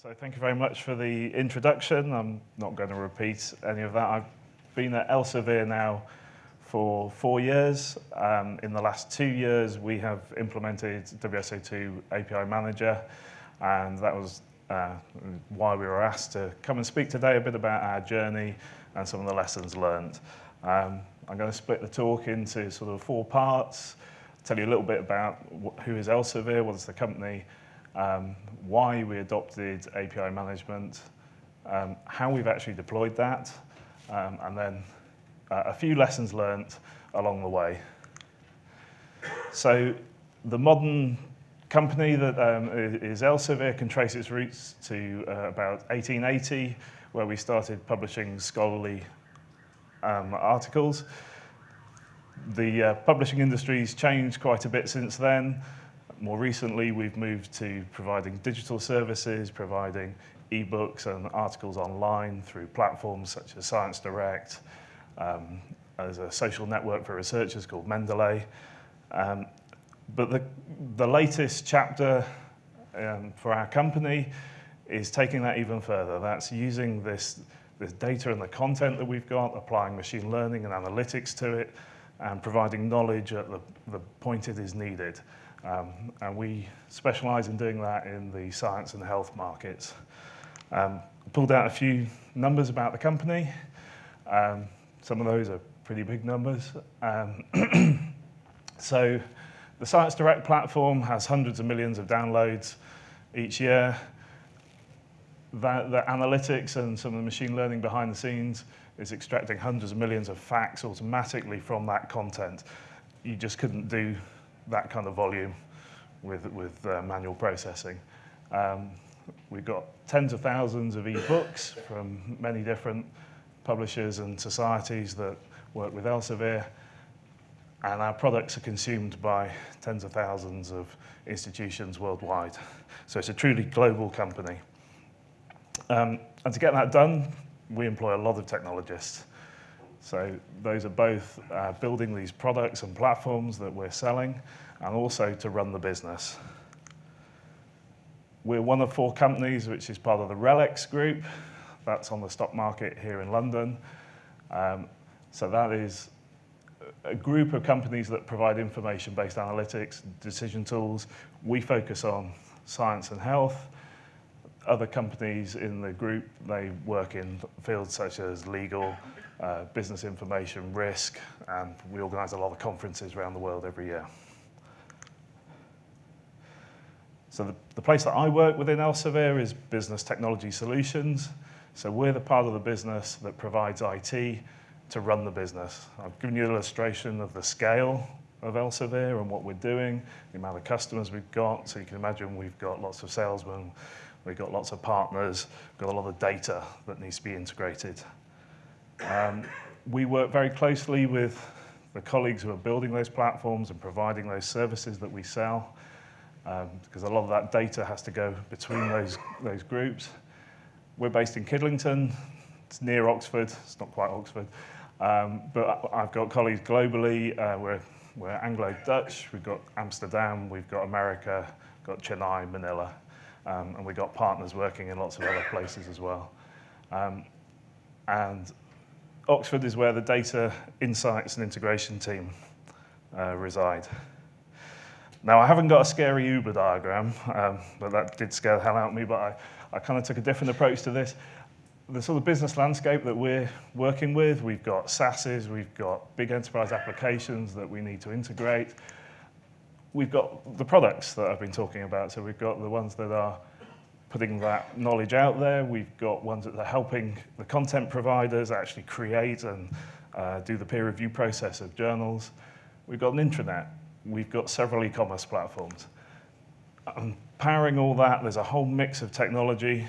So thank you very much for the introduction. I'm not going to repeat any of that. I've been at Elsevier now for four years. Um, in the last two years, we have implemented WSO2 API Manager, and that was uh, why we were asked to come and speak today a bit about our journey and some of the lessons learned. Um, I'm going to split the talk into sort of four parts, tell you a little bit about who is Elsevier, what is the company, um, why we adopted API management, um, how we've actually deployed that, um, and then uh, a few lessons learnt along the way. So the modern company that um, is Elsevier can trace its roots to uh, about 1880, where we started publishing scholarly um, articles. The uh, publishing industry's changed quite a bit since then. More recently, we've moved to providing digital services, providing ebooks and articles online through platforms such as Science Direct, um, as a social network for researchers called Mendeley. Um, but the, the latest chapter um, for our company is taking that even further. That's using this, this data and the content that we've got, applying machine learning and analytics to it, and providing knowledge at the, the point it is needed. Um, and we specialize in doing that in the science and health markets. Um, pulled out a few numbers about the company. Um, some of those are pretty big numbers. Um, so the Science Direct platform has hundreds of millions of downloads each year. That, the analytics and some of the machine learning behind the scenes is extracting hundreds of millions of facts automatically from that content. You just couldn't do that kind of volume with, with uh, manual processing. Um, we've got tens of thousands of e-books from many different publishers and societies that work with Elsevier, and our products are consumed by tens of thousands of institutions worldwide. So it's a truly global company. Um, and to get that done, we employ a lot of technologists. So those are both uh, building these products and platforms that we're selling and also to run the business. We're one of four companies which is part of the RELX group. That's on the stock market here in London. Um, so that is a group of companies that provide information-based analytics, decision tools. We focus on science and health. Other companies in the group, they work in fields such as legal, uh, business information, risk, and we organize a lot of conferences around the world every year. So the, the place that I work within Elsevier is Business Technology Solutions. So we're the part of the business that provides IT to run the business. I've given you an illustration of the scale of Elsevier and what we're doing, the amount of customers we've got. So you can imagine we've got lots of salesmen, we've got lots of partners, we've got a lot of data that needs to be integrated. Um, we work very closely with the colleagues who are building those platforms and providing those services that we sell, um, because a lot of that data has to go between those, those groups. We're based in Kidlington, it's near Oxford, it's not quite Oxford, um, but I've got colleagues globally, uh, we're, we're Anglo-Dutch, we've got Amsterdam, we've got America, We've got Chennai, Manila, um, and we've got partners working in lots of other places as well. Um, and Oxford is where the data insights and integration team uh, reside. Now, I haven't got a scary Uber diagram, um, but that did scare the hell out of me, but I, I kind of took a different approach to this. The sort of business landscape that we're working with, we've got SaaSes, we've got big enterprise applications that we need to integrate. We've got the products that I've been talking about, so we've got the ones that are putting that knowledge out there. We've got ones that are helping the content providers actually create and uh, do the peer review process of journals. We've got an intranet. We've got several e-commerce platforms. And powering all that, there's a whole mix of technology,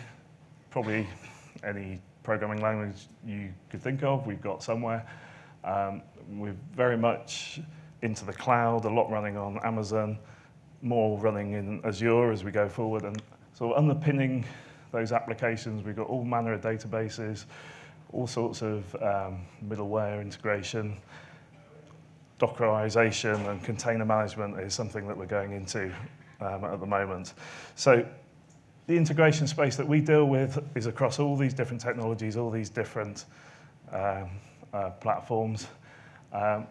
probably any programming language you could think of, we've got somewhere. Um, we're very much into the cloud, a lot running on Amazon, more running in Azure as we go forward, and so underpinning those applications, we've got all manner of databases, all sorts of um, middleware integration, Dockerization and container management is something that we're going into um, at the moment. So the integration space that we deal with is across all these different technologies, all these different um, uh, platforms. Um,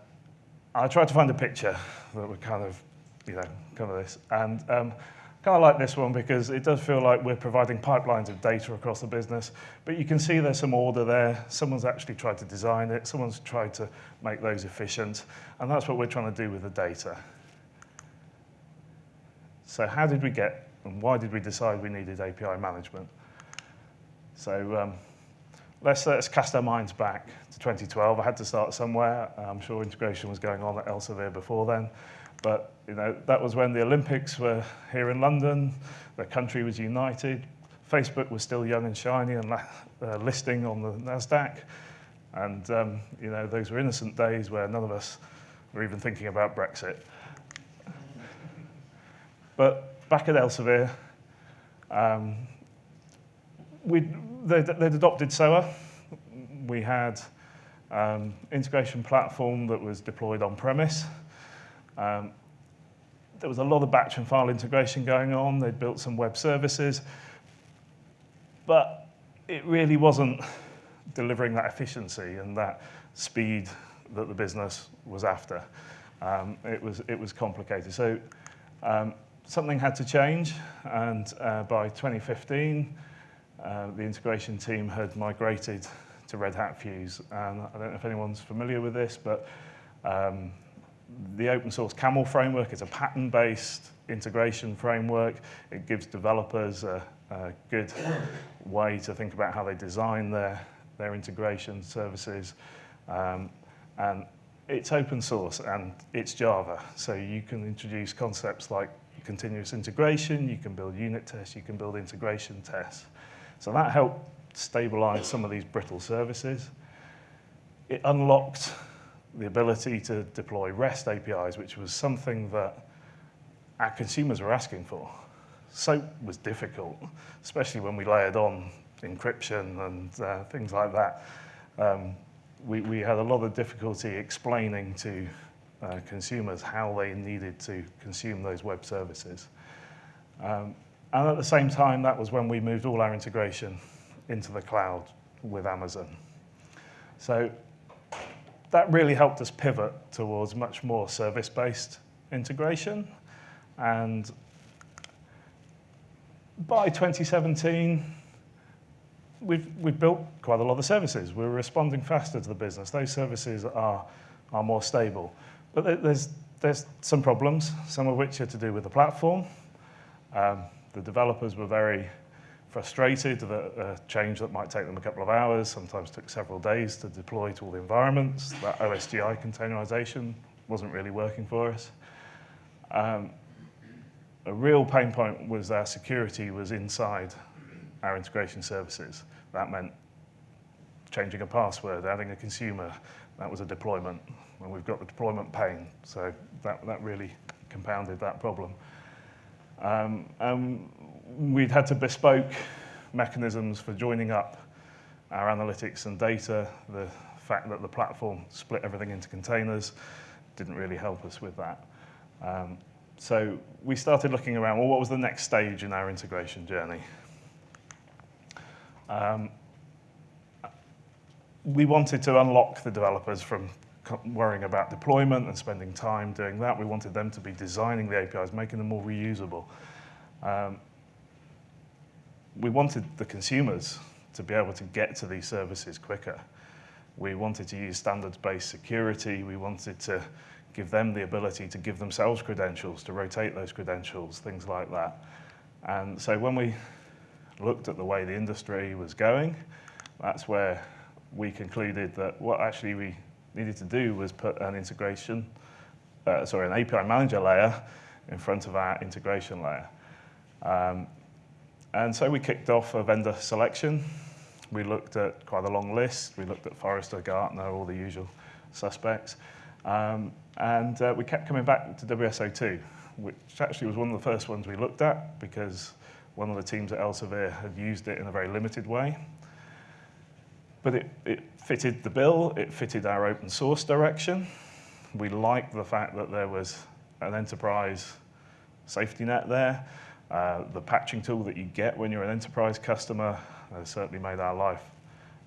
I tried to find a picture that would kind of, you know, cover this. And um, kind of like this one because it does feel like we're providing pipelines of data across the business. But you can see there's some order there. Someone's actually tried to design it. Someone's tried to make those efficient. And that's what we're trying to do with the data. So how did we get and why did we decide we needed API management? So um, let's, let's cast our minds back to 2012. I had to start somewhere. I'm sure integration was going on at Elsevier before then. But you know, that was when the Olympics were here in London, the country was united, Facebook was still young and shiny and uh, listing on the NASDAQ. And um, you know, those were innocent days where none of us were even thinking about Brexit. But back at Elsevier, um, they'd, they'd adopted SOA. We had um, integration platform that was deployed on premise. Um, there was a lot of batch and file integration going on. They'd built some web services, but it really wasn't delivering that efficiency and that speed that the business was after. Um, it, was, it was complicated. So um, something had to change, and uh, by 2015, uh, the integration team had migrated to Red Hat Fuse. And I don't know if anyone's familiar with this, but um, the open source CAMEL framework is a pattern-based integration framework. It gives developers a, a good way to think about how they design their, their integration services. Um, and it's open source and it's Java. So you can introduce concepts like continuous integration, you can build unit tests, you can build integration tests. So that helped stabilize some of these brittle services. It unlocked the ability to deploy REST APIs, which was something that our consumers were asking for. SOAP was difficult, especially when we layered on encryption and uh, things like that. Um, we, we had a lot of difficulty explaining to uh, consumers how they needed to consume those web services. Um, and at the same time, that was when we moved all our integration into the cloud with Amazon. So that really helped us pivot towards much more service-based integration. And by 2017, we've, we've built quite a lot of services. We're responding faster to the business. Those services are, are more stable. But there's, there's some problems, some of which are to do with the platform. Um, the developers were very frustrated that a change that might take them a couple of hours sometimes took several days to deploy to all the environments. That OSGI containerization wasn't really working for us. Um, a real pain point was our security was inside our integration services. That meant changing a password, adding a consumer. That was a deployment. And we've got the deployment pain. So that, that really compounded that problem. Um, um, we'd had to bespoke mechanisms for joining up our analytics and data. The fact that the platform split everything into containers didn't really help us with that. Um, so we started looking around, well, what was the next stage in our integration journey? Um, we wanted to unlock the developers from worrying about deployment and spending time doing that. We wanted them to be designing the APIs, making them more reusable. Um, we wanted the consumers to be able to get to these services quicker. We wanted to use standards-based security. We wanted to give them the ability to give themselves credentials, to rotate those credentials, things like that. And so when we looked at the way the industry was going, that's where we concluded that what actually we needed to do was put an integration, uh, sorry, an API manager layer in front of our integration layer. Um, and so we kicked off a vendor selection. We looked at quite a long list. We looked at Forrester, Gartner, all the usual suspects. Um, and uh, we kept coming back to WSO2, which actually was one of the first ones we looked at because one of the teams at Elsevier had used it in a very limited way. But it, it fitted the bill, it fitted our open source direction. We liked the fact that there was an enterprise safety net there. Uh, the patching tool that you get when you're an enterprise customer has certainly made our life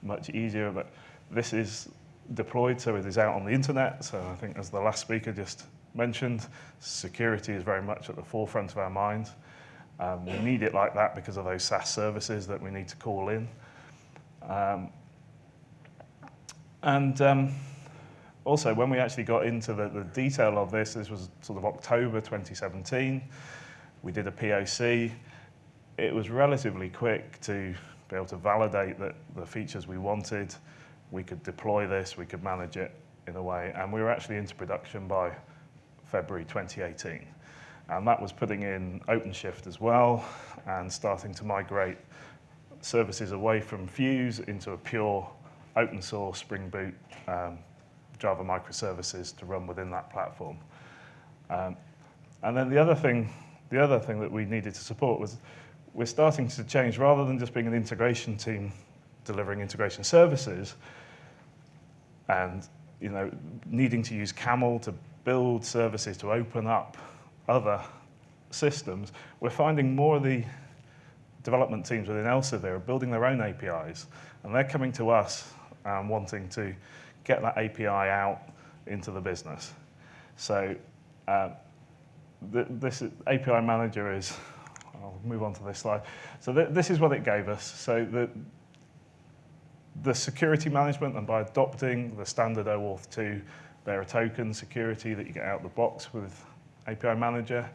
much easier. But this is deployed, so it is out on the internet. So I think as the last speaker just mentioned, security is very much at the forefront of our minds. Um, we need it like that because of those SaaS services that we need to call in. Um, and um, also, when we actually got into the, the detail of this, this was sort of October 2017, we did a POC. It was relatively quick to be able to validate that the features we wanted, we could deploy this, we could manage it in a way, and we were actually into production by February 2018. And that was putting in OpenShift as well and starting to migrate services away from Fuse into a pure open source Spring Boot um, Java microservices to run within that platform. Um, and then the other thing, the other thing that we needed to support was we're starting to change rather than just being an integration team delivering integration services and you know needing to use Camel to build services to open up other systems, we're finding more of the development teams within Elsevier are building their own APIs, and they're coming to us um, wanting to get that API out into the business. So uh, th this API manager is, I'll move on to this slide. So th this is what it gave us. So the, the security management, and by adopting the standard OAuth 2 bearer token security that you get out of the box with API manager,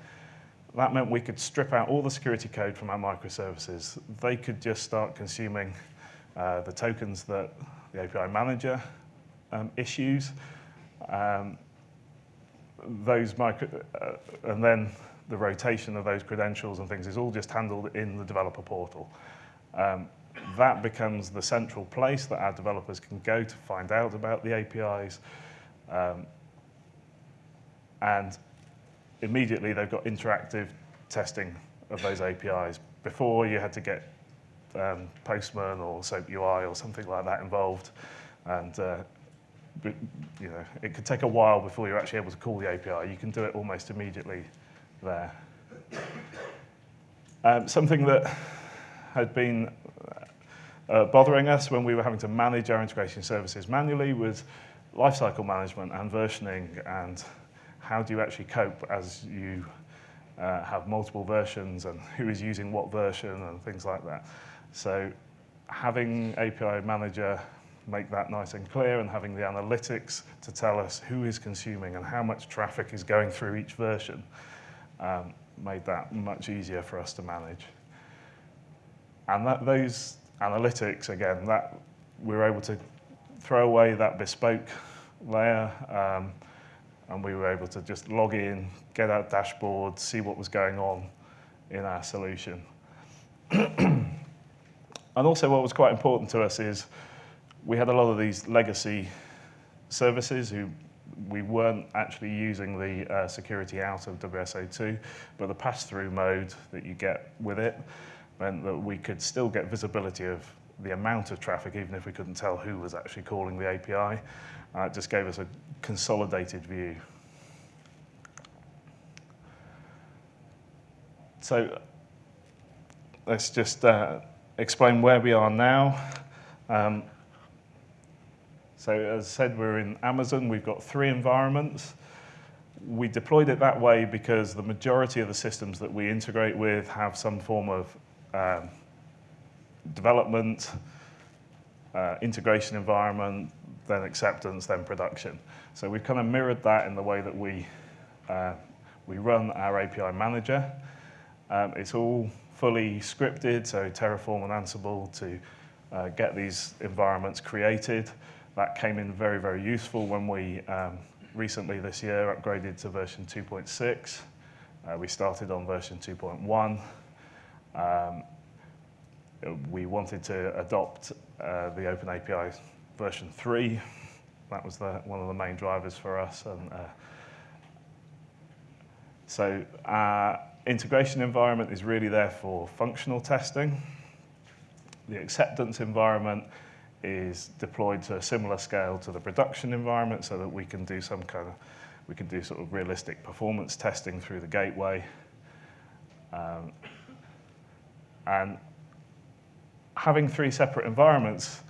that meant we could strip out all the security code from our microservices. They could just start consuming uh, the tokens that the API manager um, issues, um, those micro, uh, and then the rotation of those credentials and things is all just handled in the developer portal. Um, that becomes the central place that our developers can go to find out about the APIs. Um, and immediately they've got interactive testing of those APIs. Before you had to get um, Postman or SOAP UI or something like that involved. And uh, you know, it could take a while before you're actually able to call the API. You can do it almost immediately there. Um, something that had been uh, bothering us when we were having to manage our integration services manually was lifecycle management and versioning and how do you actually cope as you uh, have multiple versions and who is using what version and things like that. So having API Manager make that nice and clear and having the analytics to tell us who is consuming and how much traffic is going through each version um, made that much easier for us to manage. And that, those analytics, again, that we were able to throw away that bespoke layer um, and we were able to just log in, get our dashboard, see what was going on in our solution. and also what was quite important to us is we had a lot of these legacy services who we weren't actually using the uh, security out of WSO2, but the pass-through mode that you get with it meant that we could still get visibility of the amount of traffic, even if we couldn't tell who was actually calling the API. Uh, it just gave us a consolidated view. So let's just uh, explain where we are now. Um, so as I said, we're in Amazon. We've got three environments. We deployed it that way because the majority of the systems that we integrate with have some form of um, development, uh, integration environment, then acceptance, then production. So we've kind of mirrored that in the way that we, uh, we run our API manager. Um, it's all fully scripted, so Terraform and Ansible to uh, get these environments created. That came in very, very useful when we um, recently this year upgraded to version 2.6. Uh, we started on version 2.1. Um, we wanted to adopt uh, the OpenAPI version 3. That was the, one of the main drivers for us. And, uh, so our integration environment is really there for functional testing. The acceptance environment is deployed to a similar scale to the production environment so that we can do some kind of, we can do sort of realistic performance testing through the gateway. Um, And having three separate environments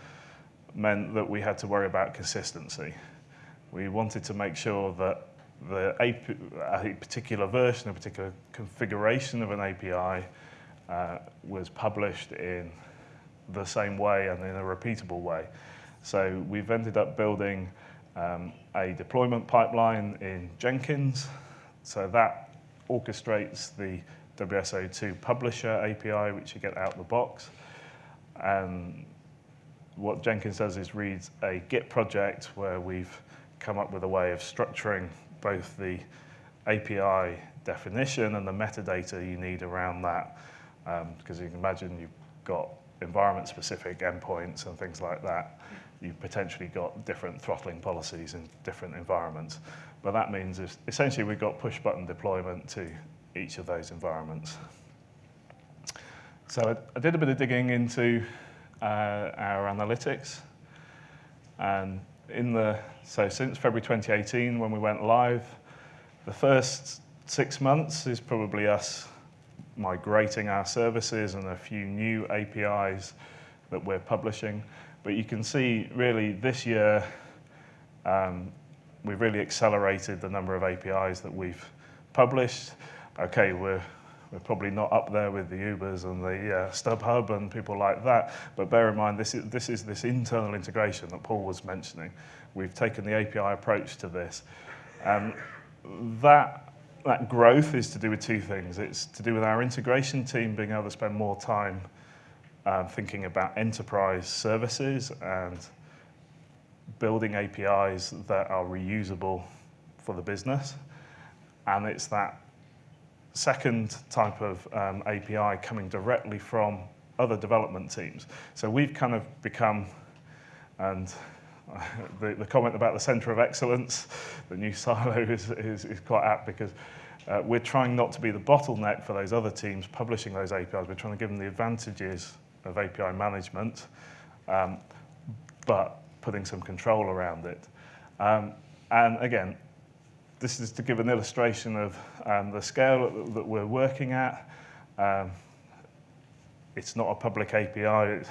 meant that we had to worry about consistency. We wanted to make sure that the AP, a particular version, a particular configuration of an API uh, was published in the same way and in a repeatable way. So we've ended up building um, a deployment pipeline in Jenkins. So that orchestrates the WSO2 publisher API, which you get out of the box. And what Jenkins does is reads a Git project where we've come up with a way of structuring both the API definition and the metadata you need around that. Um, because you can imagine you've got environment-specific endpoints and things like that. You've potentially got different throttling policies in different environments. But that means essentially we've got push-button deployment to each of those environments. So I, I did a bit of digging into uh, our analytics. And in the, so since February 2018, when we went live, the first six months is probably us migrating our services and a few new APIs that we're publishing. But you can see really this year, um, we've really accelerated the number of APIs that we've published. Okay, we're, we're probably not up there with the Ubers and the uh, StubHub and people like that, but bear in mind this is, this is this internal integration that Paul was mentioning. We've taken the API approach to this. And that that growth is to do with two things. It's to do with our integration team being able to spend more time uh, thinking about enterprise services and building APIs that are reusable for the business. And it's that second type of um, API coming directly from other development teams. So we've kind of become, and the, the comment about the center of excellence, the new silo is, is, is quite apt because uh, we're trying not to be the bottleneck for those other teams publishing those APIs. We're trying to give them the advantages of API management, um, but putting some control around it. Um, and again, this is to give an illustration of um, the scale that we're working at. Um, it's not a public API,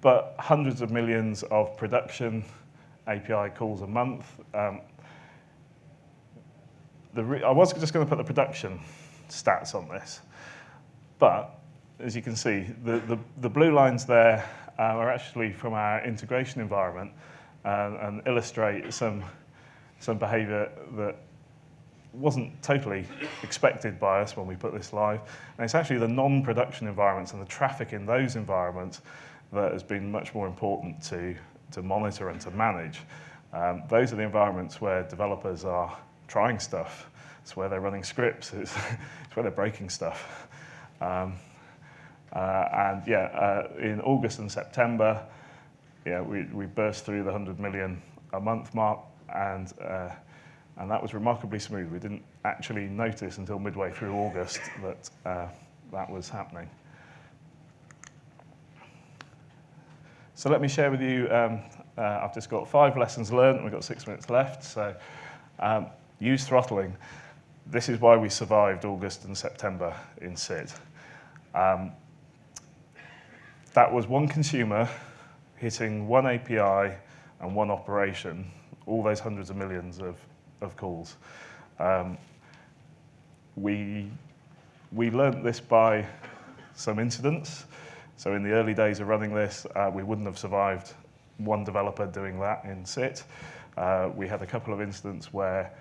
but hundreds of millions of production API calls a month. Um, I was just going to put the production stats on this, but as you can see, the, the, the blue lines there uh, are actually from our integration environment uh, and illustrate some, some behavior that wasn't totally expected by us when we put this live. And it's actually the non-production environments and the traffic in those environments that has been much more important to, to monitor and to manage. Um, those are the environments where developers are trying stuff. It's where they're running scripts. It's, it's where they're breaking stuff. Um, uh, and yeah, uh, in August and September, yeah, we, we burst through the 100 million a month mark, and uh, and that was remarkably smooth. We didn't actually notice until midway through August that uh, that was happening. So let me share with you, um, uh, I've just got five lessons learned, we've got six minutes left, so um, use throttling. This is why we survived August and September in SIT. Um, that was one consumer hitting one API and one operation, all those hundreds of millions of of calls. Um, we, we learned this by some incidents. So in the early days of running this, uh, we wouldn't have survived one developer doing that in SIT. Uh, we had a couple of incidents where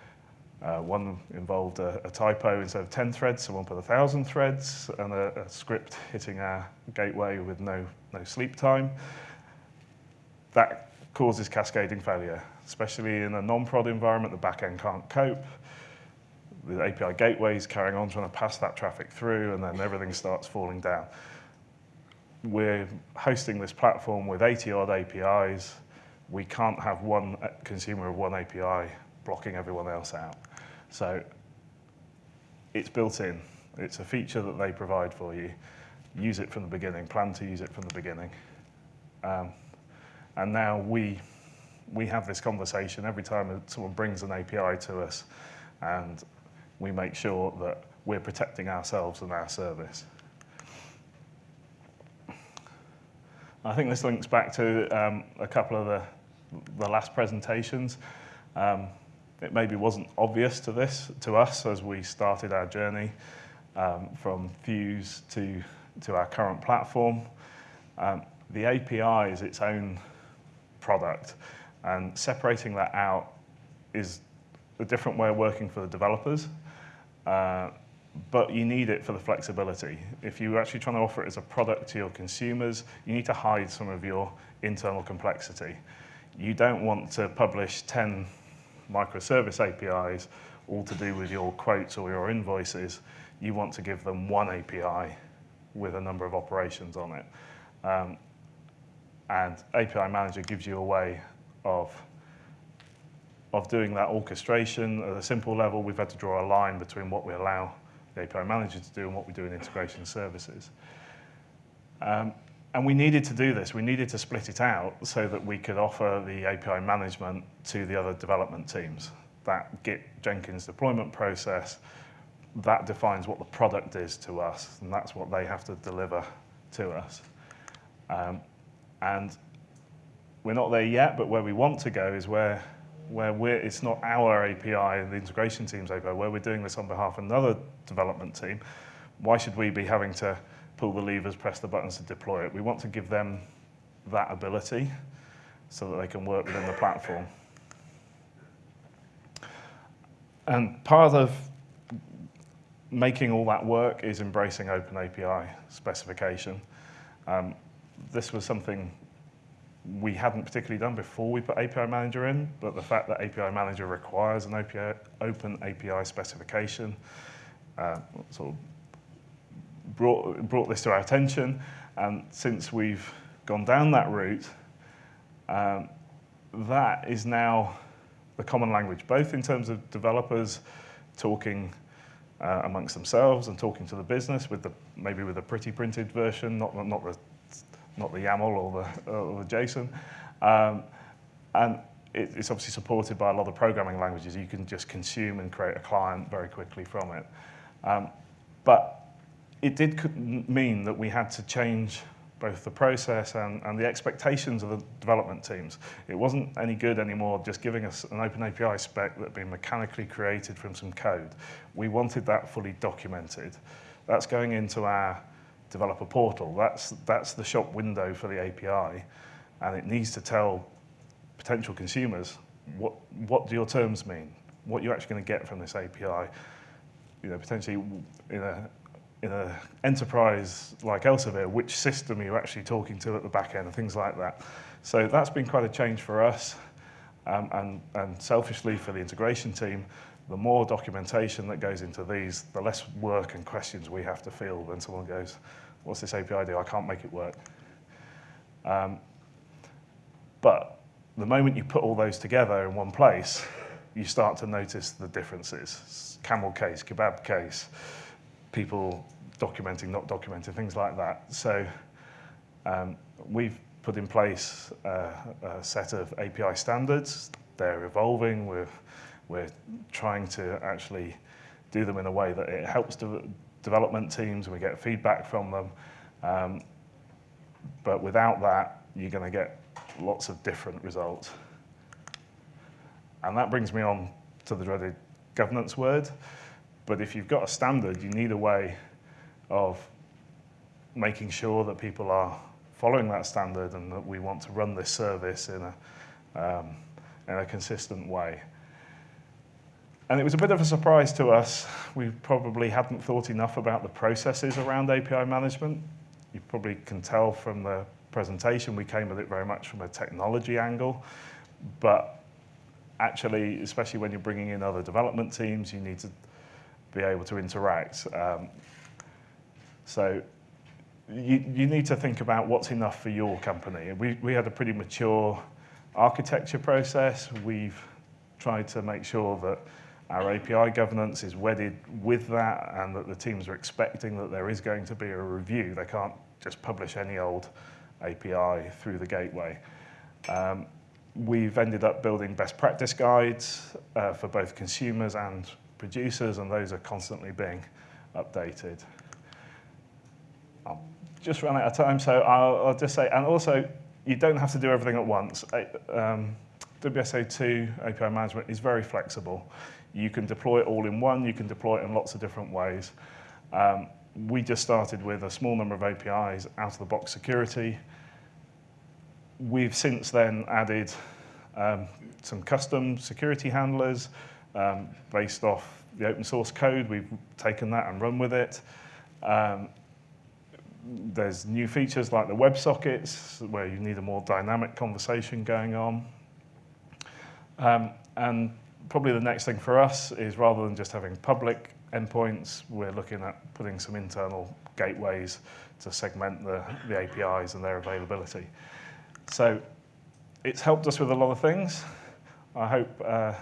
uh, one involved a, a, typo instead of 10 threads, someone put 1,000 threads, and a, a, script hitting our gateway with no, no sleep time. That causes cascading failure especially in a non-prod environment, the backend can't cope. The API gateway is carrying on trying to pass that traffic through, and then everything starts falling down. We're hosting this platform with 80 odd APIs. We can't have one consumer of one API blocking everyone else out. So it's built in. It's a feature that they provide for you. Use it from the beginning, plan to use it from the beginning. Um, and now we we have this conversation every time someone brings an API to us and we make sure that we're protecting ourselves and our service. I think this links back to um, a couple of the, the last presentations. Um, it maybe wasn't obvious to this, to us as we started our journey um, from Fuse to, to our current platform. Um, the API is its own product and separating that out is a different way of working for the developers. Uh, but you need it for the flexibility. If you're actually trying to offer it as a product to your consumers, you need to hide some of your internal complexity. You don't want to publish 10 microservice APIs, all to do with your quotes or your invoices. You want to give them one API with a number of operations on it. Um, and API Manager gives you a way of of doing that orchestration at a simple level, we've had to draw a line between what we allow the API manager to do and what we do in integration services. Um, and we needed to do this. We needed to split it out so that we could offer the API management to the other development teams. That Git Jenkins deployment process, that defines what the product is to us, and that's what they have to deliver to us. Um, and we're not there yet, but where we want to go is where where we're, it's not our API and the integration team's API, where we're doing this on behalf of another development team, why should we be having to pull the levers, press the buttons to deploy it? We want to give them that ability so that they can work within the platform. And part of making all that work is embracing open API specification. Um, this was something we hadn't particularly done before we put API Manager in, but the fact that API Manager requires an API, open API specification uh, sort of brought, brought this to our attention. And since we've gone down that route, um, that is now the common language, both in terms of developers talking uh, amongst themselves and talking to the business with the maybe with a pretty printed version, not, not the not the YAML or the, or the JSON. Um, and it, it's obviously supported by a lot of programming languages. You can just consume and create a client very quickly from it. Um, but it did mean that we had to change both the process and, and the expectations of the development teams. It wasn't any good anymore just giving us an open API spec that had been mechanically created from some code. We wanted that fully documented. That's going into our developer portal. That's, that's the shop window for the API. And it needs to tell potential consumers what, what do your terms mean? What you're actually going to get from this API? You know, potentially in a, in an enterprise like Elsevier, which system are you actually talking to at the back end and things like that. So that's been quite a change for us um, and, and selfishly for the integration team the more documentation that goes into these, the less work and questions we have to field when someone goes, what's this API do? I can't make it work. Um, but the moment you put all those together in one place, you start to notice the differences. Camel case, kebab case, people documenting, not documenting, things like that. So um, we've put in place a, set of API standards. They're evolving. We're we're trying to actually do them in a way that it helps de development teams we get feedback from them. Um, but without that, you're going to get lots of different results. And that brings me on to the dreaded governance word. But if you've got a standard, you need a way of making sure that people are following that standard and that we want to run this service in a, um, in a consistent way. And it was a bit of a surprise to us. We probably hadn't thought enough about the processes around API management. You probably can tell from the presentation, we came at it very much from a technology angle. But actually, especially when you're bringing in other development teams, you need to be able to interact. Um, so you, you need to think about what's enough for your company. We, we had a pretty mature architecture process. We've tried to make sure that our API governance is wedded with that and that the teams are expecting that there is going to be a review. They can't just publish any old API through the gateway. Um, we've ended up building best practice guides uh, for both consumers and producers, and those are constantly being updated. I'll just run out of time, so I'll, I'll just say, and also, you don't have to do everything at once. Um, WSO2 API management is very flexible. You can deploy it all in one, you can deploy it in lots of different ways. Um, we just started with a small number of APIs out of the box security. We've since then added um, some custom security handlers um, based off the open source code. We've taken that and run with it. Um, there's new features like the WebSockets where you need a more dynamic conversation going on. Um, and probably the next thing for us is rather than just having public endpoints, we're looking at putting some internal gateways to segment the, the APIs and their availability. So it's helped us with a lot of things. I hope, uh,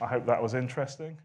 I hope that was interesting.